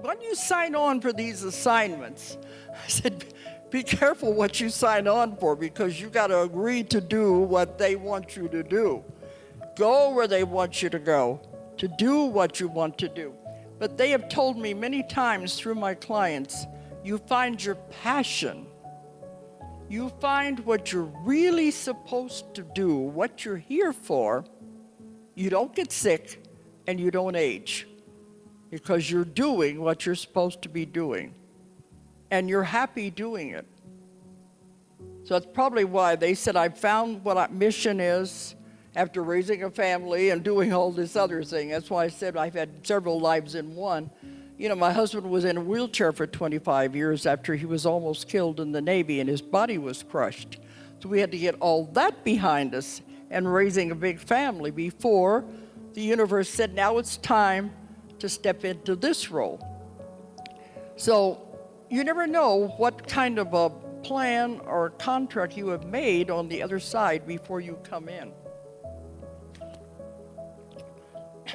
when you sign on for these assignments, I said, be careful what you sign on for because you got to agree to do what they want you to do. Go where they want you to go, to do what you want to do. But they have told me many times through my clients, you find your passion. You find what you're really supposed to do, what you're here for. You don't get sick and you don't age because you're doing what you're supposed to be doing and you're happy doing it. So that's probably why they said, I found what our mission is after raising a family and doing all this other thing. That's why I said I've had several lives in one. You know, my husband was in a wheelchair for 25 years after he was almost killed in the Navy and his body was crushed. So we had to get all that behind us and raising a big family before the universe said, now it's time to step into this role. So you never know what kind of a plan or contract you have made on the other side before you come in.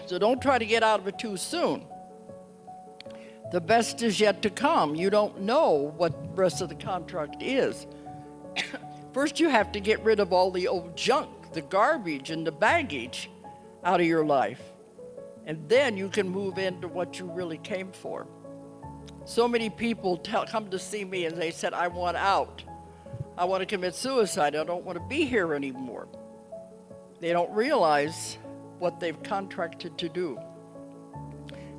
So don't try to get out of it too soon. The best is yet to come. You don't know what the rest of the contract is. First, you have to get rid of all the old junk, the garbage and the baggage out of your life. And then you can move into what you really came for. So many people tell, come to see me and they said, I want out. I want to commit suicide. I don't want to be here anymore. They don't realize what they've contracted to do.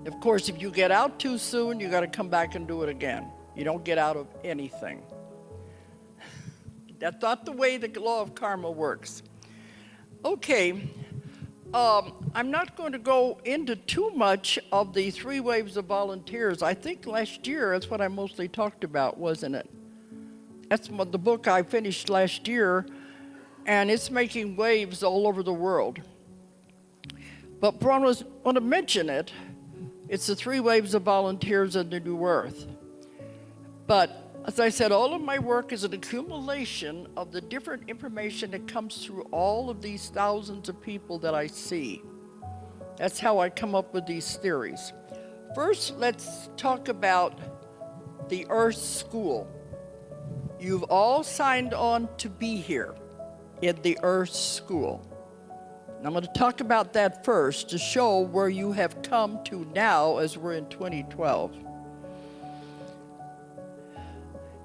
Of course, if you get out too soon, you got to come back and do it again. You don't get out of anything. That's not the way the law of karma works. Okay, um, I'm not going to go into too much of the three waves of volunteers. I think last year, that's what I mostly talked about, wasn't it? That's the book I finished last year, and it's making waves all over the world. But I want to mention it. It's the three waves of volunteers in the new earth. But as I said, all of my work is an accumulation of the different information that comes through all of these thousands of people that I see. That's how I come up with these theories. First, let's talk about the Earth School. You've all signed on to be here in the Earth School. And I'm going to talk about that first to show where you have come to now as we're in 2012.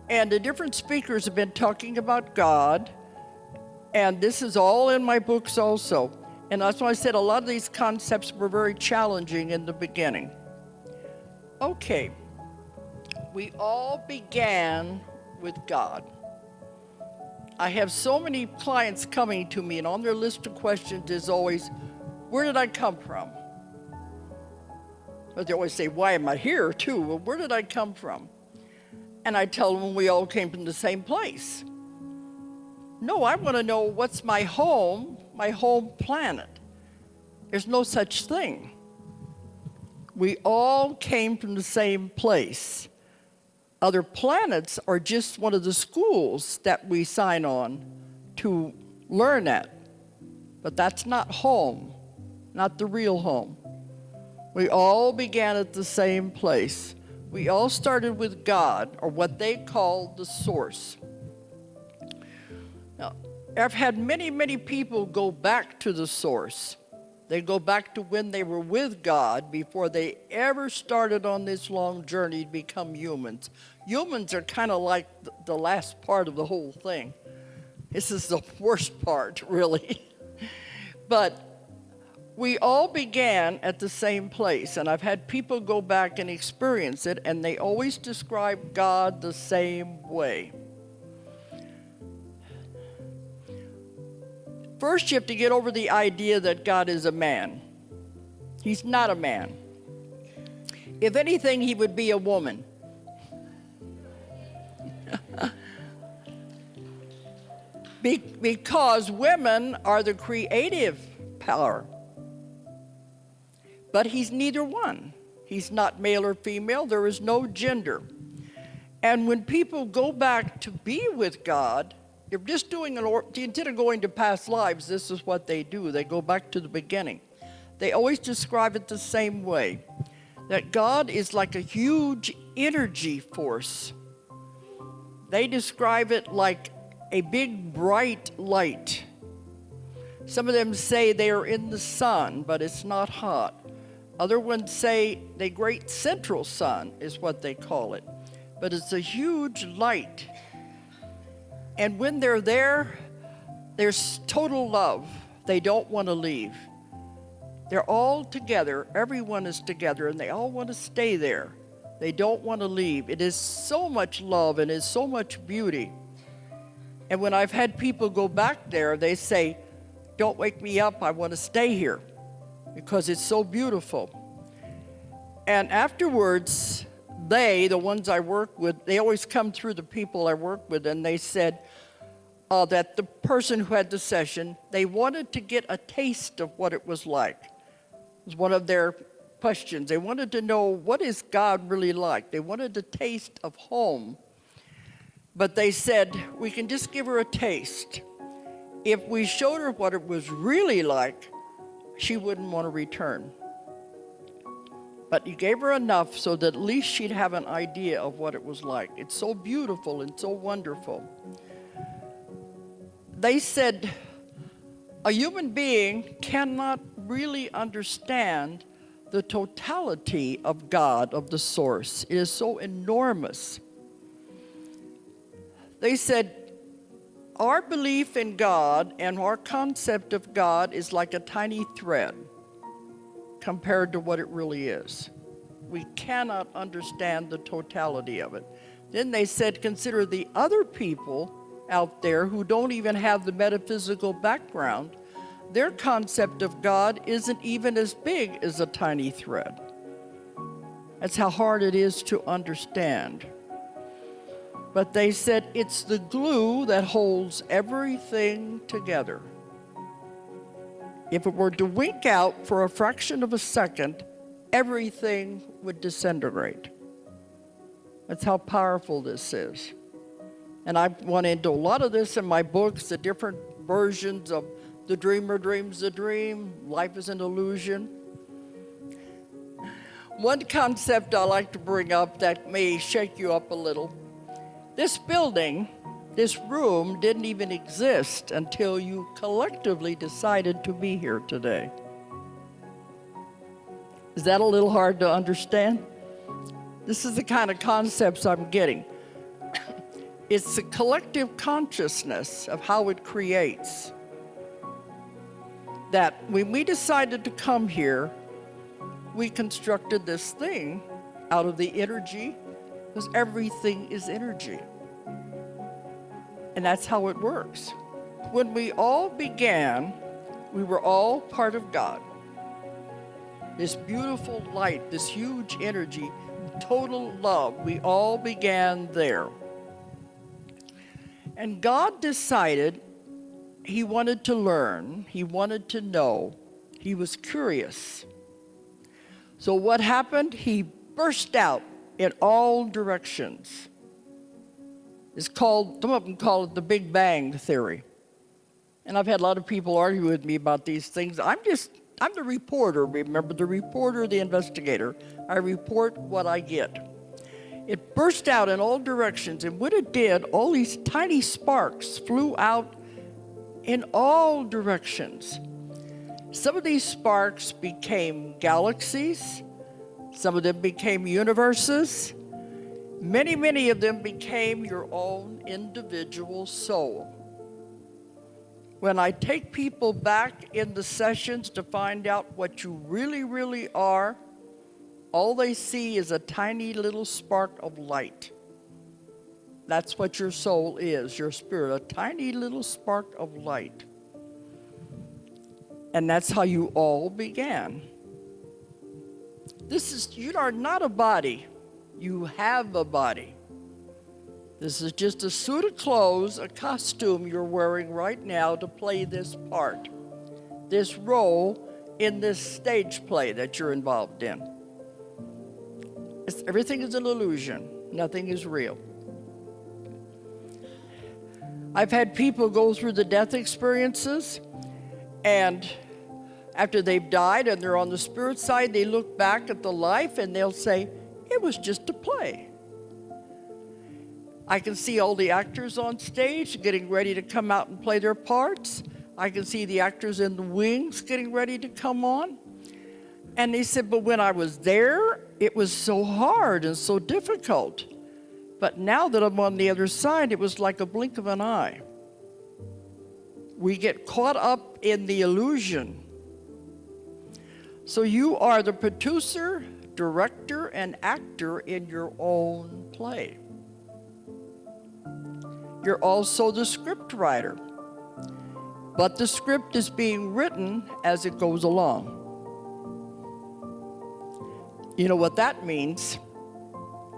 And the different speakers have been talking about God, and this is all in my books also. And that's why I said a lot of these concepts were very challenging in the beginning. Okay, we all began with God. I have so many clients coming to me, and on their list of questions is always, where did I come from? But they always say, why am I here too? Well, where did I come from? And I tell them we all came from the same place. No, I want to know what's my home, my home planet. There's no such thing. We all came from the same place. Other planets are just one of the schools that we sign on to learn at. But that's not home, not the real home. We all began at the same place. We all started with God, or what they call the source. Now, I've had many, many people go back to the source. They go back to when they were with God before they ever started on this long journey to become humans. Humans are kind of like the last part of the whole thing. This is the worst part, really. but we all began at the same place, and I've had people go back and experience it, and they always describe God the same way. First, you have to get over the idea that God is a man. He's not a man. If anything, he would be a woman. be because women are the creative power. But he's neither one. He's not male or female. There is no gender. And when people go back to be with God, they're just doing an, or of going to past lives, this is what they do. They go back to the beginning. They always describe it the same way. that God is like a huge energy force. They describe it like a big bright light. Some of them say they are in the sun, but it's not hot. Other ones say the great central sun is what they call it, but it's a huge light. And when they're there, there's total love. They don't want to leave. They're all together, everyone is together, and they all want to stay there. They don't want to leave. It is so much love and is so much beauty. And when I've had people go back there, they say, Don't wake me up, I want to stay here because it's so beautiful. And afterwards, they, the ones I work with, they always come through the people I work with, and they said uh, that the person who had the session, they wanted to get a taste of what it was like. It was one of their questions. They wanted to know what is God really like. They wanted a taste of home. But they said, we can just give her a taste. If we showed her what it was really like, she wouldn't want to return. But you gave her enough so that at least she'd have an idea of what it was like. It's so beautiful and so wonderful. They said, a human being cannot really understand the totality of God, of the source. It is so enormous. They said, our belief in God and our concept of God is like a tiny thread compared to what it really is. We cannot understand the totality of it. Then they said, consider the other people out there who don't even have the metaphysical background. Their concept of God isn't even as big as a tiny thread. That's how hard it is to understand. But they said it's the glue that holds everything together. If it were to wink out for a fraction of a second, everything would disintegrate. That's how powerful this is. And I've went into a lot of this in my books, the different versions of the dreamer dreams a dream, life is an illusion. One concept I like to bring up that may shake you up a little this building, this room didn't even exist until you collectively decided to be here today. Is that a little hard to understand? This is the kind of concepts I'm getting. it's the collective consciousness of how it creates. That when we decided to come here, we constructed this thing out of the energy because everything is energy. And that's how it works. When we all began, we were all part of God. This beautiful light, this huge energy, total love, we all began there. And God decided he wanted to learn, he wanted to know, he was curious. So what happened? He burst out in all directions. It's called, some of them call it the Big Bang Theory. And I've had a lot of people argue with me about these things. I'm just, I'm the reporter, remember, the reporter, the investigator. I report what I get. It burst out in all directions, and when it did, all these tiny sparks flew out in all directions. Some of these sparks became galaxies, some of them became universes. Many, many of them became your own individual soul. When I take people back in the sessions to find out what you really, really are, all they see is a tiny little spark of light. That's what your soul is, your spirit, a tiny little spark of light. And that's how you all began. This is, you are not a body. You have a body. This is just a suit of clothes, a costume you're wearing right now to play this part, this role in this stage play that you're involved in. It's, everything is an illusion. Nothing is real. I've had people go through the death experiences and after they've died and they're on the spirit side, they look back at the life and they'll say, it was just a play. I can see all the actors on stage getting ready to come out and play their parts. I can see the actors in the wings getting ready to come on. And they said, but when I was there, it was so hard and so difficult. But now that I'm on the other side, it was like a blink of an eye. We get caught up in the illusion. So you are the producer, director, and actor in your own play. You're also the script writer. But the script is being written as it goes along. You know what that means?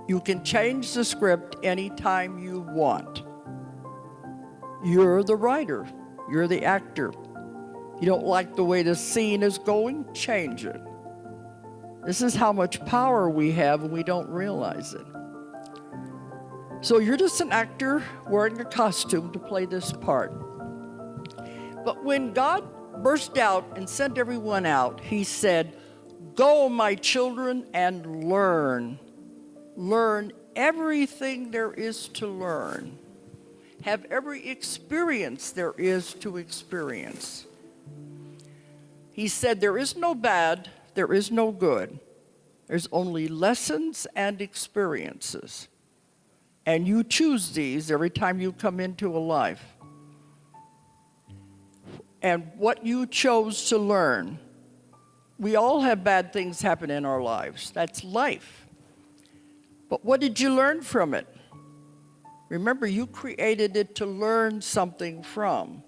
You can change the script anytime you want. You're the writer. You're the actor. You don't like the way the scene is going? Change it. This is how much power we have and we don't realize it. So you're just an actor wearing a costume to play this part. But when God burst out and sent everyone out, he said, Go, my children, and learn. Learn everything there is to learn. Have every experience there is to experience. He said, There is no bad, there is no good. There's only lessons and experiences. And you choose these every time you come into a life. And what you chose to learn we all have bad things happen in our lives. That's life. But what did you learn from it? Remember, you created it to learn something from.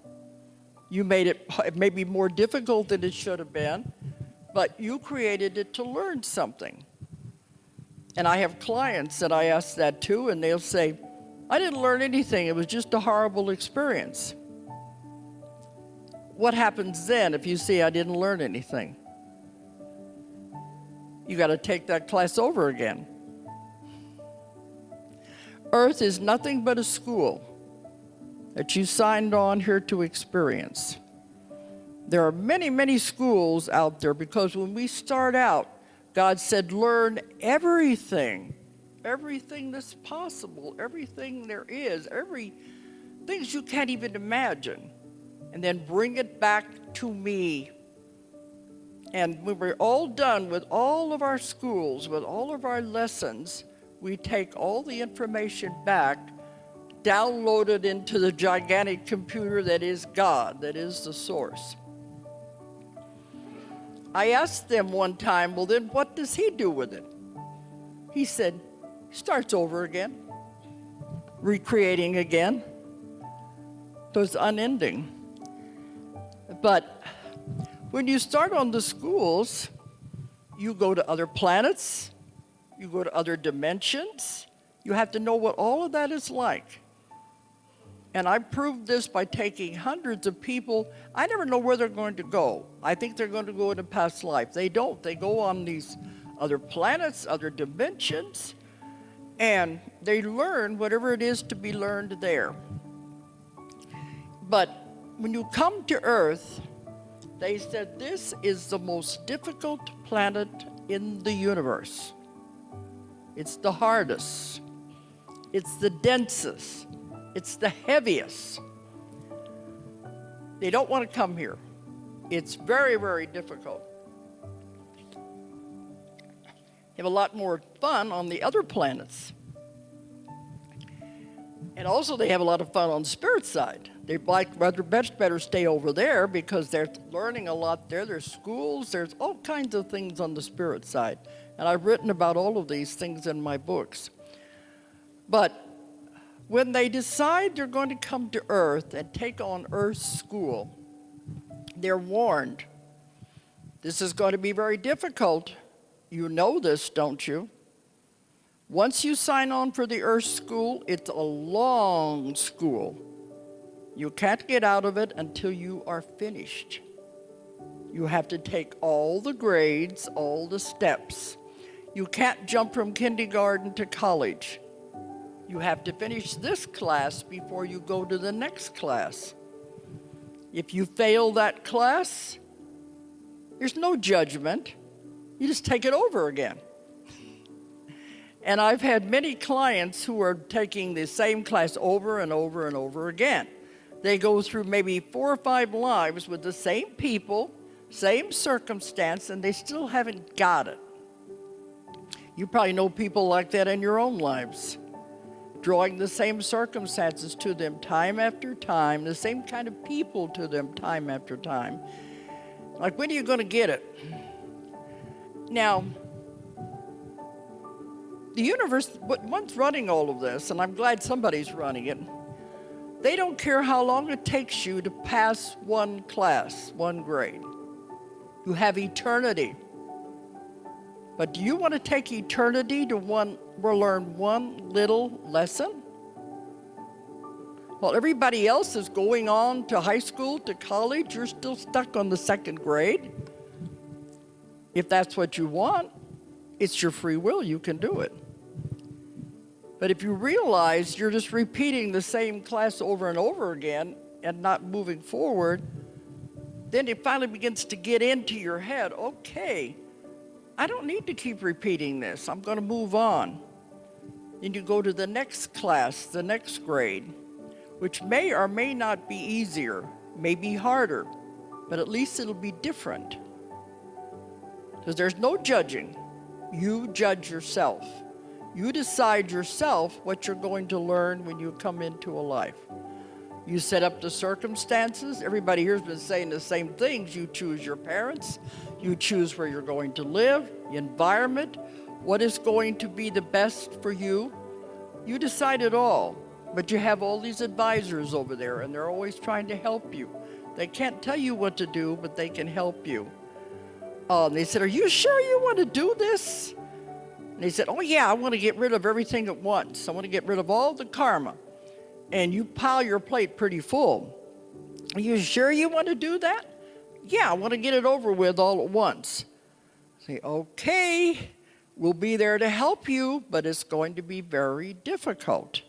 You made it maybe more difficult than it should have been, but you created it to learn something. And I have clients that I ask that too, and they'll say, I didn't learn anything, it was just a horrible experience. What happens then if you say I didn't learn anything? you got to take that class over again. Earth is nothing but a school that you signed on here to experience. There are many, many schools out there because when we start out, God said, learn everything, everything that's possible, everything there is, every things you can't even imagine, and then bring it back to me and when we're all done with all of our schools, with all of our lessons, we take all the information back, download it into the gigantic computer that is God, that is the source. I asked them one time, well then what does he do with it? He said, starts over again, recreating again. It's unending. But when you start on the schools, you go to other planets, you go to other dimensions. You have to know what all of that is like. And I proved this by taking hundreds of people. I never know where they're going to go. I think they're going to go into past life. They don't. They go on these other planets, other dimensions, and they learn whatever it is to be learned there. But when you come to Earth, they said this is the most difficult planet in the universe. It's the hardest. It's the densest. It's the heaviest. They don't want to come here. It's very, very difficult. They have a lot more fun on the other planets. And also they have a lot of fun on the spirit side. They'd like rather best better stay over there because they're learning a lot there. There's schools, there's all kinds of things on the spirit side. And I've written about all of these things in my books. But when they decide they're going to come to Earth and take on Earth's school, they're warned. This is going to be very difficult. You know this, don't you? Once you sign on for the Earth School, it's a long school. You can't get out of it until you are finished. You have to take all the grades, all the steps. You can't jump from kindergarten to college. You have to finish this class before you go to the next class. If you fail that class, There's no judgment. You just take it over again. And I've had many clients who are taking the same class over and over and over again. They go through maybe four or five lives with the same people, same circumstance, and they still haven't got it. You probably know people like that in your own lives. Drawing the same circumstances to them time after time, the same kind of people to them time after time. Like, when are you going to get it? Now, the universe, one's running all of this, and I'm glad somebody's running it. They don't care how long it takes you to pass one class, one grade. You have eternity. But do you want to take eternity to one, learn one little lesson? While everybody else is going on to high school, to college, you're still stuck on the second grade. If that's what you want, it's your free will, you can do it. But if you realize you're just repeating the same class over and over again and not moving forward, then it finally begins to get into your head, okay, I don't need to keep repeating this. I'm going to move on. Then you go to the next class, the next grade, which may or may not be easier, may be harder, but at least it'll be different. Because there's no judging. You judge yourself. You decide yourself what you're going to learn when you come into a life. You set up the circumstances. Everybody here has been saying the same things. You choose your parents. You choose where you're going to live, the environment, what is going to be the best for you. You decide it all. But you have all these advisors over there, and they're always trying to help you. They can't tell you what to do, but they can help you. Uh, they said, are you sure you want to do this? And he said, oh yeah, I want to get rid of everything at once. I want to get rid of all the karma. And you pile your plate pretty full. Are you sure you want to do that? Yeah, I want to get it over with all at once. Say, okay, we'll be there to help you, but it's going to be very difficult.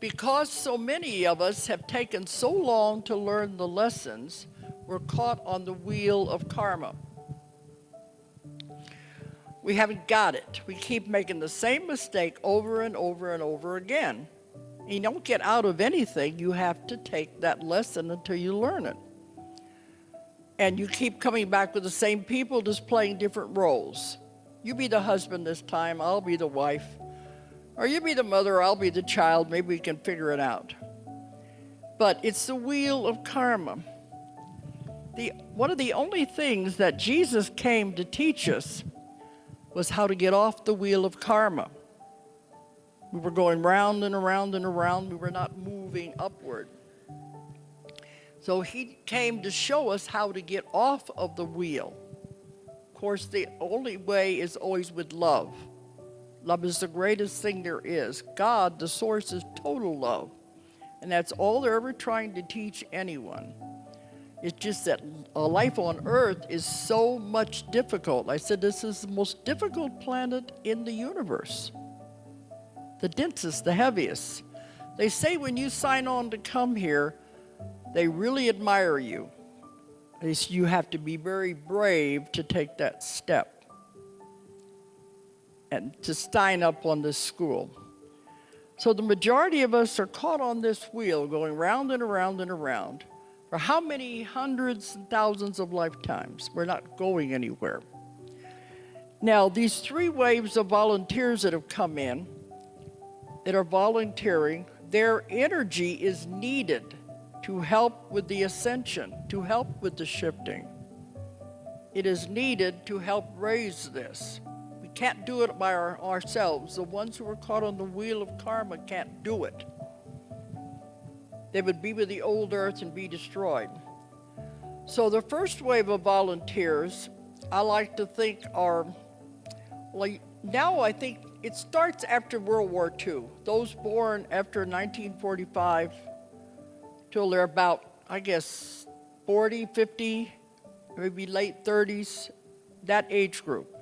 Because so many of us have taken so long to learn the lessons, we're caught on the wheel of karma. We haven't got it. We keep making the same mistake over and over and over again. You don't get out of anything. You have to take that lesson until you learn it. And you keep coming back with the same people, just playing different roles. You be the husband this time, I'll be the wife. Or you be the mother, I'll be the child. Maybe we can figure it out. But it's the wheel of karma. The, one of the only things that Jesus came to teach us was how to get off the wheel of karma. We were going round and around and around. We were not moving upward. So he came to show us how to get off of the wheel. Course, the only way is always with love. Love is the greatest thing there is. God, the source, is total love. And that's all they're ever trying to teach anyone. It's just that a life on Earth is so much difficult. I said this is the most difficult planet in the universe. The densest, the heaviest. They say when you sign on to come here, they really admire you. You have to be very brave to take that step and to sign up on this school. So the majority of us are caught on this wheel going round and around and around for how many hundreds and thousands of lifetimes. We're not going anywhere. Now, these three waves of volunteers that have come in, that are volunteering, their energy is needed to help with the ascension, to help with the shifting. It is needed to help raise this. We can't do it by our, ourselves. The ones who are caught on the wheel of karma can't do it they would be with the old earth and be destroyed. So the first wave of volunteers, I like to think are, well, now I think it starts after World War II. Those born after 1945 till they're about, I guess, 40, 50, maybe late 30s, that age group.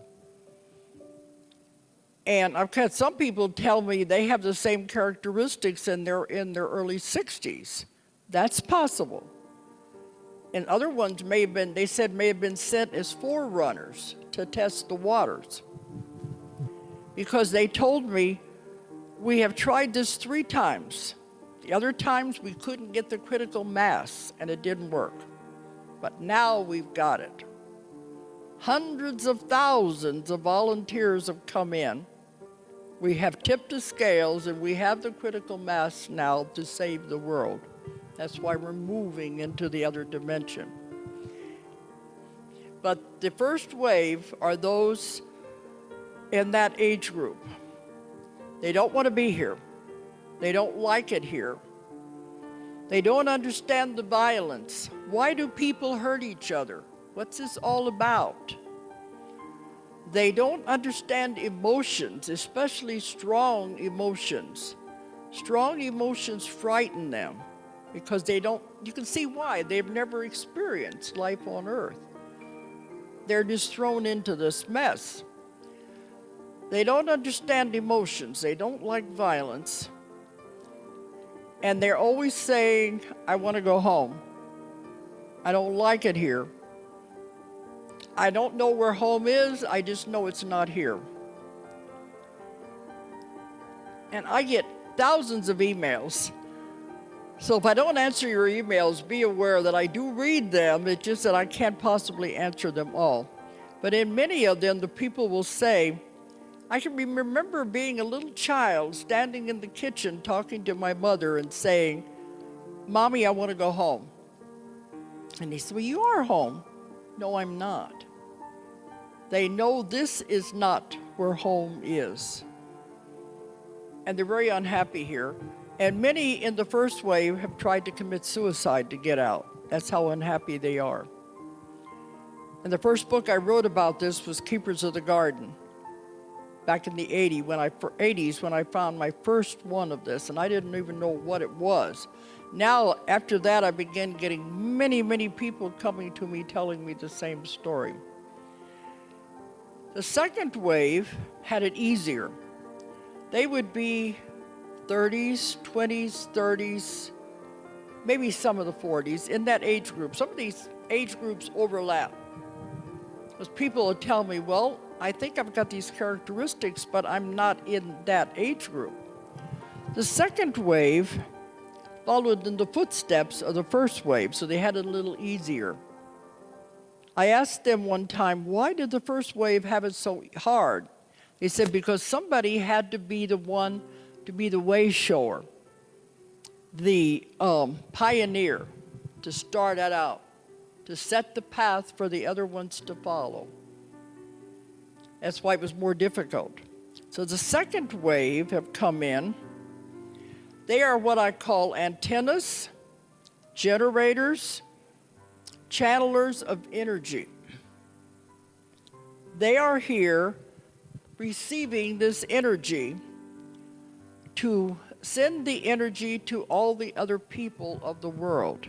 And I've had some people tell me they have the same characteristics and they're in their early 60s. That's possible. And other ones may have been, they said may have been sent as forerunners to test the waters. Because they told me, we have tried this three times. The other times we couldn't get the critical mass and it didn't work. But now we've got it. Hundreds of thousands of volunteers have come in. We have tipped the scales and we have the critical mass now to save the world. That's why we're moving into the other dimension. But the first wave are those in that age group. They don't want to be here. They don't like it here. They don't understand the violence. Why do people hurt each other? What's this all about? They don't understand emotions, especially strong emotions. Strong emotions frighten them because they don't, you can see why. They've never experienced life on earth. They're just thrown into this mess. They don't understand emotions. They don't like violence. And they're always saying, I want to go home. I don't like it here. I don't know where home is. I just know it's not here. And I get thousands of emails. So if I don't answer your emails, be aware that I do read them. It's just that I can't possibly answer them all. But in many of them, the people will say, I can remember being a little child standing in the kitchen talking to my mother and saying, Mommy, I want to go home. And he said, Well, you are home. No, I'm not. They know this is not where home is. And they're very unhappy here. And many in the first wave have tried to commit suicide to get out. That's how unhappy they are. And the first book I wrote about this was Keepers of the Garden back in the 80 when I, 80s when I found my first one of this, and I didn't even know what it was. Now, after that, I began getting many, many people coming to me telling me the same story. The second wave had it easier. They would be 30s, 20s, 30s, maybe some of the 40s, in that age group. Some of these age groups overlap. Because people would tell me, well, I think I've got these characteristics, but I'm not in that age group. The second wave followed in the footsteps of the first wave, so they had it a little easier. I asked them one time, why did the first wave have it so hard? They said, because somebody had to be the one to be the way shower, the um, pioneer, to start that out, to set the path for the other ones to follow. That's why it was more difficult. So the second wave have come in. They are what I call antennas, generators, channelers of energy. They are here receiving this energy to send the energy to all the other people of the world.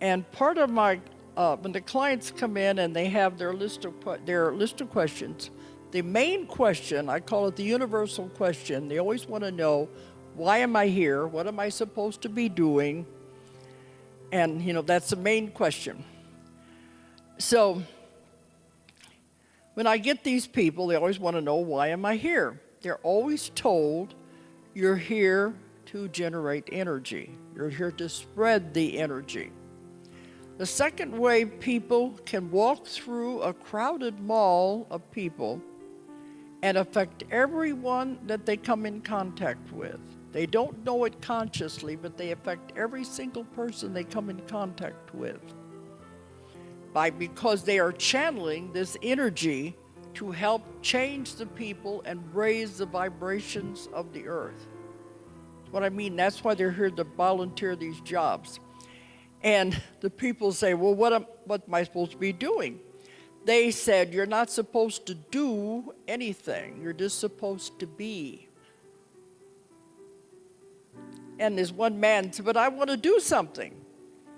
And part of my uh, when the clients come in and they have their list of their list of questions, the main question, I call it the universal question, they always want to know, why am I here? What am I supposed to be doing? And, you know, that's the main question. So, when I get these people, they always want to know, why am I here? They're always told, you're here to generate energy. You're here to spread the energy. The second way people can walk through a crowded mall of people and affect everyone that they come in contact with. They don't know it consciously, but they affect every single person they come in contact with. By because they are channeling this energy to help change the people and raise the vibrations of the earth. What I mean, that's why they're here to volunteer these jobs. And the people say, well, what am, what am I supposed to be doing? They said, you're not supposed to do anything. You're just supposed to be. And this one man said, but I want to do something.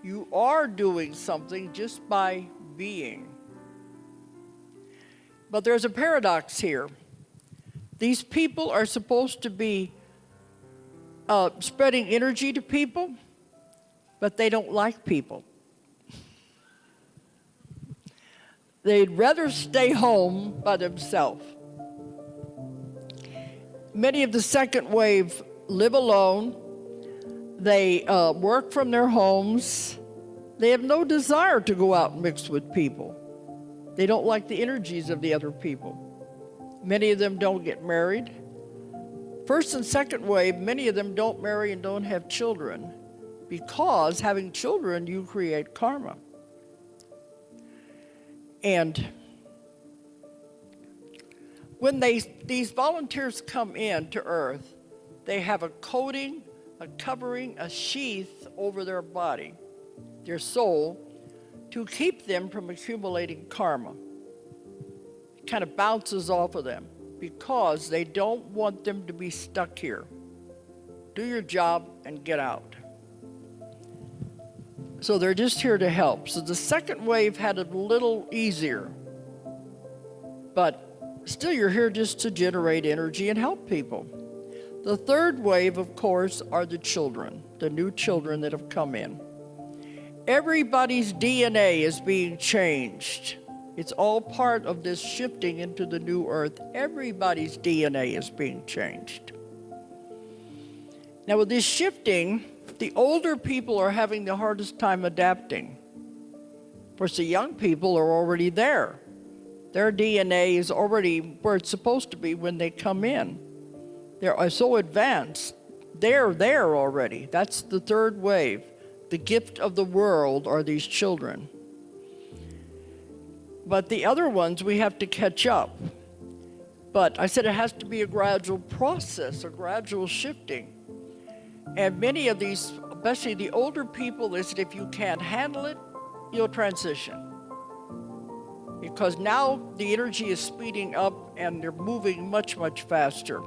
You are doing something just by being. But there's a paradox here. These people are supposed to be uh, spreading energy to people, but they don't like people. They'd rather stay home by themselves. Many of the second wave live alone. They uh, work from their homes. They have no desire to go out and mix with people. They don't like the energies of the other people. Many of them don't get married. First and second wave, many of them don't marry and don't have children because having children, you create karma. And when they, these volunteers come in to Earth, they have a coating, a covering, a sheath over their body, their soul, to keep them from accumulating karma. It kind of bounces off of them because they don't want them to be stuck here. Do your job and get out. So they're just here to help. So the second wave had a little easier. But still, you're here just to generate energy and help people. The third wave, of course, are the children, the new children that have come in. Everybody's DNA is being changed. It's all part of this shifting into the new earth. Everybody's DNA is being changed. Now with this shifting, the older people are having the hardest time adapting. Of course, the young people are already there. Their DNA is already where it's supposed to be when they come in. They're uh, so advanced. They're there already. That's the third wave. The gift of the world are these children. But the other ones, we have to catch up. But I said it has to be a gradual process, a gradual shifting. And many of these, especially the older people, is said if you can't handle it, you'll transition. Because now the energy is speeding up and they're moving much, much faster.